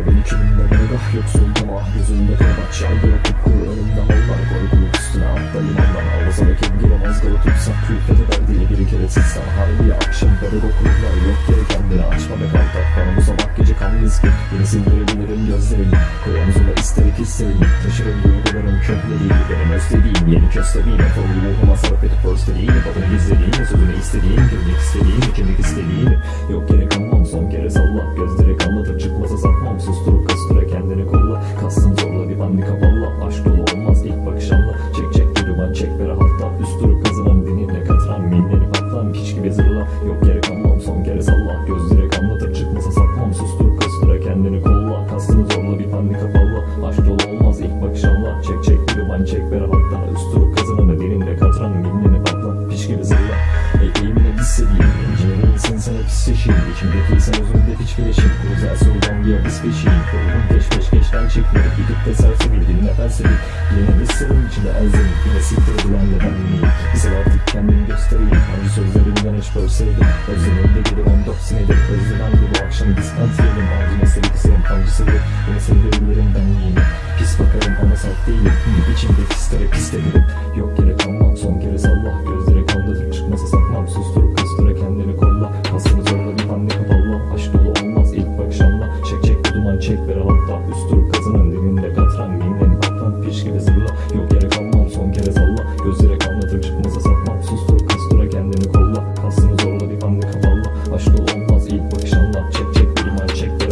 İçimde megah yoksuldum ah Gözümde kabak çalgılı kupkuru Önümde mallar korkuluk üstüne atla limandan Havasa ve kevgire mazgalı tutsak Külfet eder dili bir kere sıksam Harbi akşamları dokunurlar yok yere kendini açma be Bana bu sabah gece kan riski Yine sindirebilirim gözlerimi Koy omzuma isterik hislerimi Taşırım duygularım kökleriyle Benim özlediğim yeni kösteğim Efor ruhuma sarıp edip özlediğimi Badını gizlediğimi Sözünü istediğim Kimlik istediğimi Kimlik istediğimi Yok yere Gözleri kanlatır çıkmasa satmam. Susturup kastıra kendini kolla. Kastın zorla bir bandika valla Aşk dolu olmaz ilk bakışanla Çek çek bir duman çek bir rahatla Üst durup kazınan dininle katran Minleri patlan. Piç gibi zırla. Yok yere kanmam son kere salla. Gözleri kanlatır çıkmasa satmam. Susturup kastıra kendini kolla. Kastın zorla bir bandika valla Aşk dolu olmaz ilk bakışanla Çek çek bir duman çek bir rahatla Üst pisleşeyim İçimdeki özümde piç bileşim Güzel soldan diye biz peşiyim Ruhum peş peş geçten çekmiyor Gidip de sersebil dinle felsefi Yine hislerim içinde elzemin Yine siktir edilen de ben miyim? Bize artık kendimi göstereyim. Hangi sözlerimden hiç bölseydim Özlemimde gelir 14 senedir Özlemem bu akşam diskant yiyelim Acı mesele kısırım kancısıdır Yine sevdirilerim ben yine Pis bakarım ama salt değilim. Hı, Aman çek ver hatta üstür kazının dilinde katran Minen kaptan piş gibi zırla Yok yere kalmam son kere salla. Gözlere kanlatır çıkmasa satmam Sustur kıstura kendini kolla. Kalsını zorla bir hamle kafalla Aşk olmaz ilk bakış anla. Çek çek bir man çek.